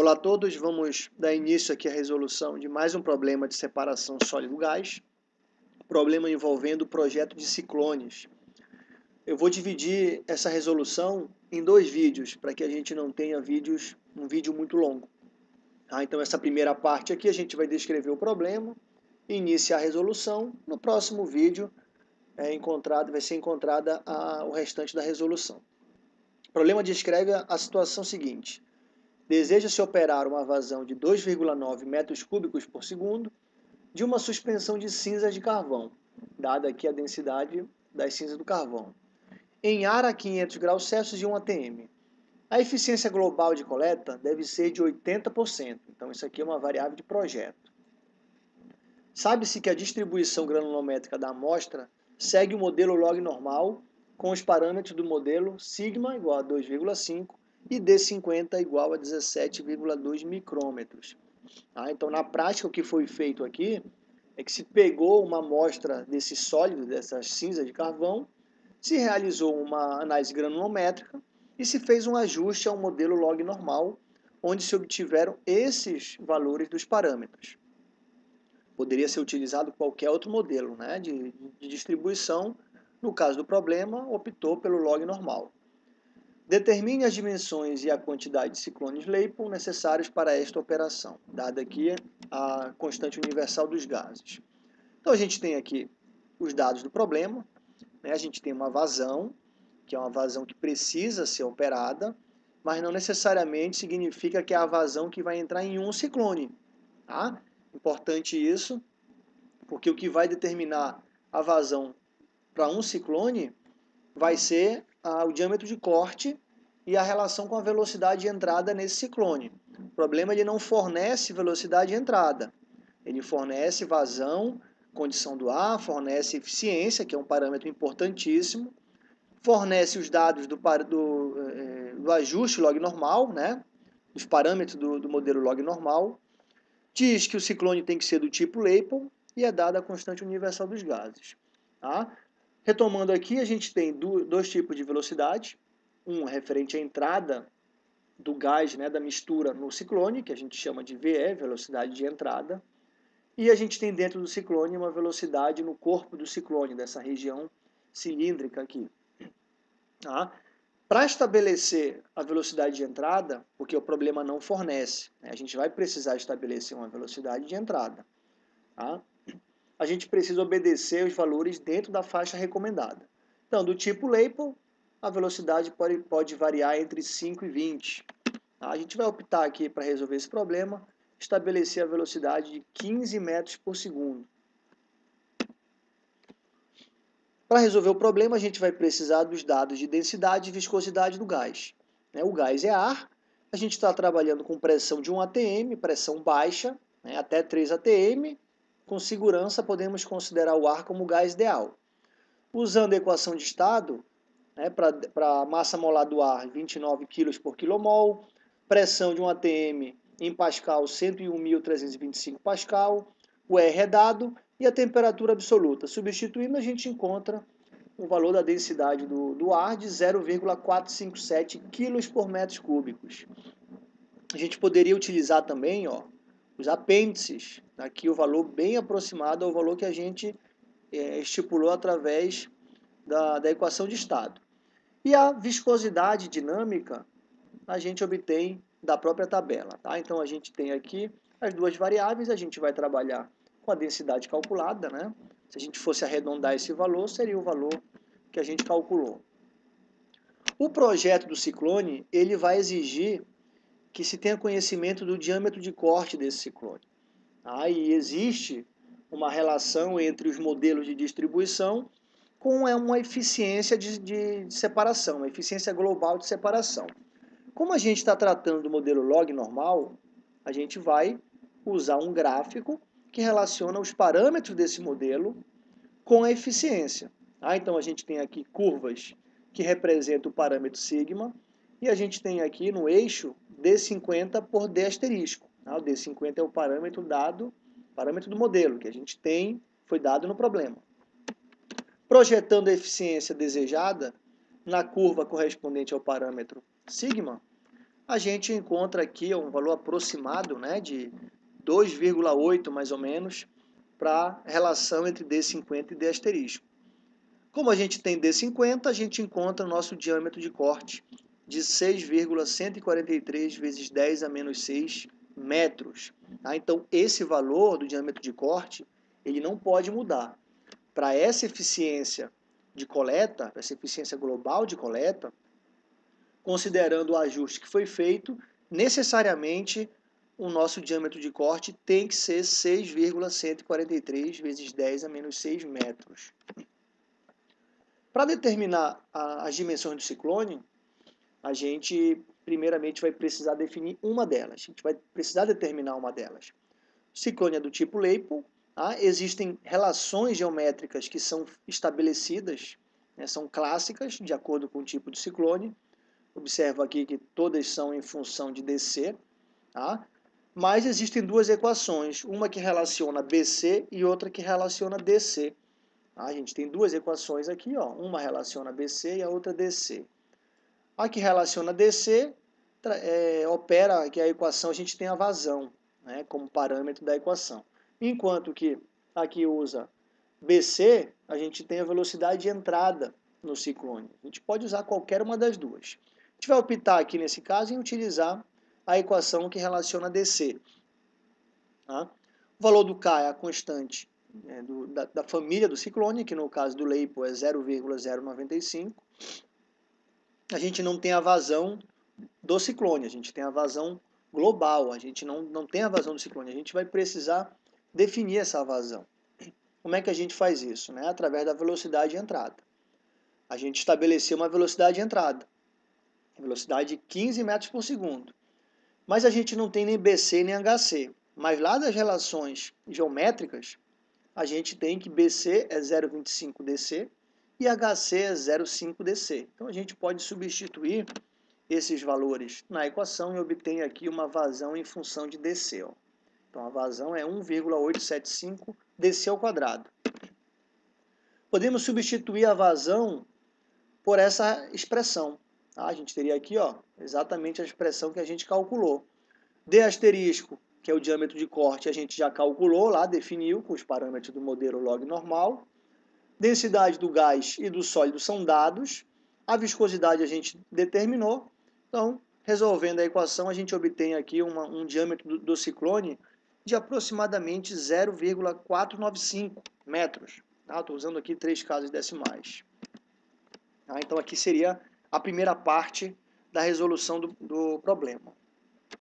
Olá a todos, vamos dar início aqui à resolução de mais um problema de separação sólido-gás, problema envolvendo o projeto de ciclones. Eu vou dividir essa resolução em dois vídeos, para que a gente não tenha vídeos, um vídeo muito longo. Ah, então essa primeira parte aqui a gente vai descrever o problema, iniciar a resolução, no próximo vídeo é encontrado, vai ser encontrada a, o restante da resolução. O problema descreve a situação seguinte, deseja-se operar uma vazão de 2,9 metros cúbicos por segundo de uma suspensão de cinzas de carvão, dada aqui a densidade das cinzas do carvão, em ar a 500 graus Celsius de 1 atm. A eficiência global de coleta deve ser de 80%, então isso aqui é uma variável de projeto. Sabe-se que a distribuição granulométrica da amostra segue o modelo log normal com os parâmetros do modelo sigma igual a 2,5 e D50 igual a 17,2 micrômetros. Ah, então, na prática, o que foi feito aqui é que se pegou uma amostra desse sólido, dessa cinza de carvão, se realizou uma análise granulométrica e se fez um ajuste ao modelo log normal, onde se obtiveram esses valores dos parâmetros. Poderia ser utilizado qualquer outro modelo né, de, de distribuição, no caso do problema, optou pelo log normal. Determine as dimensões e a quantidade de ciclones Leighton necessários para esta operação, dada aqui a constante universal dos gases. Então a gente tem aqui os dados do problema, né? a gente tem uma vazão, que é uma vazão que precisa ser operada, mas não necessariamente significa que é a vazão que vai entrar em um ciclone. Tá? Importante isso, porque o que vai determinar a vazão para um ciclone vai ser o diâmetro de corte e a relação com a velocidade de entrada nesse ciclone. O problema é ele não fornece velocidade de entrada. Ele fornece vazão, condição do ar, fornece eficiência, que é um parâmetro importantíssimo, fornece os dados do, do, eh, do ajuste log normal, né? os parâmetros do, do, modelo log normal, diz que o ciclone tem que ser do tipo Leighton e é dada a constante universal dos gases. Tá? Retomando aqui, a gente tem dois tipos de velocidade. Um referente à entrada do gás, né, da mistura no ciclone, que a gente chama de VE, velocidade de entrada. E a gente tem dentro do ciclone uma velocidade no corpo do ciclone, dessa região cilíndrica aqui. Tá? Para estabelecer a velocidade de entrada, porque o problema não fornece, né, a gente vai precisar estabelecer uma velocidade de entrada. Tá? A gente precisa obedecer os valores dentro da faixa recomendada. Então, do tipo Leighton, a velocidade pode, pode variar entre 5 e 20. A gente vai optar aqui para resolver esse problema, estabelecer a velocidade de 15 metros por segundo. Para resolver o problema, a gente vai precisar dos dados de densidade e viscosidade do gás. Né, o gás é ar, a gente está trabalhando com pressão de 1 atm, pressão baixa, né, até 3 atm, com segurança podemos considerar o ar como gás ideal. Usando a equação de estado, né, para a massa molar do ar 29 kg por quilomol, pressão de um ATM em Pascal 101.325 Pascal, o R é dado e a temperatura absoluta. Substituindo, a gente encontra o valor da densidade do, do ar de 0,457 kg por metros cúbicos. A gente poderia utilizar também ó, os apêndices, aqui o valor bem aproximado ao valor que a gente é, estipulou através da, da equação de estado. E a viscosidade dinâmica a gente obtém da própria tabela. Tá? Então a gente tem aqui as duas variáveis, a gente vai trabalhar com a densidade calculada. Né? Se a gente fosse arredondar esse valor, seria o valor que a gente calculou. O projeto do ciclone ele vai exigir que se tenha conhecimento do diâmetro de corte desse ciclone. Ah, e existe uma relação entre os modelos de distribuição com é uma eficiência de, de, de separação, uma eficiência global de separação. Como a gente está tratando do modelo log normal, a gente vai usar um gráfico que relaciona os parâmetros desse modelo com a eficiência. Ah, então a gente tem aqui curvas que representam o parâmetro sigma e a gente tem aqui no eixo D50 por D asterisco. Tá? O D50 é o parâmetro dado, parâmetro do modelo, que a gente tem, foi dado no problema. Projetando a eficiência desejada na curva correspondente ao parâmetro sigma, a gente encontra aqui um valor aproximado né, de 2,8 mais ou menos para a relação entre D50 e D asterisco. Como a gente tem D50, a gente encontra o nosso diâmetro de corte de 6,143 vezes 10 a menos 6 metros. Tá? Então, esse valor do diâmetro de corte, ele não pode mudar. Para essa eficiência de coleta, essa eficiência global de coleta, considerando o ajuste que foi feito, necessariamente o nosso diâmetro de corte tem que ser 6,143 vezes 10 a menos 6 metros. Para determinar a, as dimensões do ciclone, a gente primeiramente vai precisar definir uma delas. A gente vai precisar determinar uma delas. O ciclone é do tipo Leipold, tá? existem relações geométricas que são estabelecidas, né? são clássicas, de acordo com o tipo de ciclone. Observa aqui que todas são em função de DC. Tá? Mas existem duas equações, uma que relaciona BC e outra que relaciona DC. Tá? A gente tem duas equações aqui, ó. uma relaciona BC e a outra DC. A que relaciona DC é, opera que a equação a gente tem a vazão né, como parâmetro da equação. Enquanto que aqui usa BC, a gente tem a velocidade de entrada no ciclone. A gente pode usar qualquer uma das duas. A gente vai optar aqui nesse caso em utilizar a equação que relaciona DC. Tá? O valor do K é a constante né, do, da, da, família do ciclone, que no caso do Leipo é 0,095. A gente não tem a vazão do ciclone, a gente tem a vazão global, a gente não, não tem a vazão do ciclone, a gente vai precisar definir essa vazão. Como é que a gente faz isso? Né? Através da velocidade de entrada. A gente estabeleceu uma velocidade de entrada, velocidade de 15 metros por segundo. Mas a gente não tem nem BC nem HC. Mas lá das relações geométricas, a gente tem que BC é 0,25 DC e HC é 0,5 DC. Então a gente pode substituir esses valores na equação e obtém aqui uma vazão em função de DC. Ó. Então a vazão é 1,875 DC ao quadrado. Podemos substituir a vazão por essa expressão. Tá? A gente teria aqui ó, exatamente a expressão que a gente calculou. D asterisco, que é o diâmetro de corte, a gente já calculou lá, definiu com os parâmetros do modelo log normal. Densidade do gás e do sólido são dados. A viscosidade a gente determinou. Então, resolvendo a equação, a gente obtém aqui uma, um diâmetro do, do ciclone de aproximadamente 0,495 metros. Estou tá? usando aqui três casas decimais. Tá? Então, aqui seria a primeira parte da resolução do, do problema.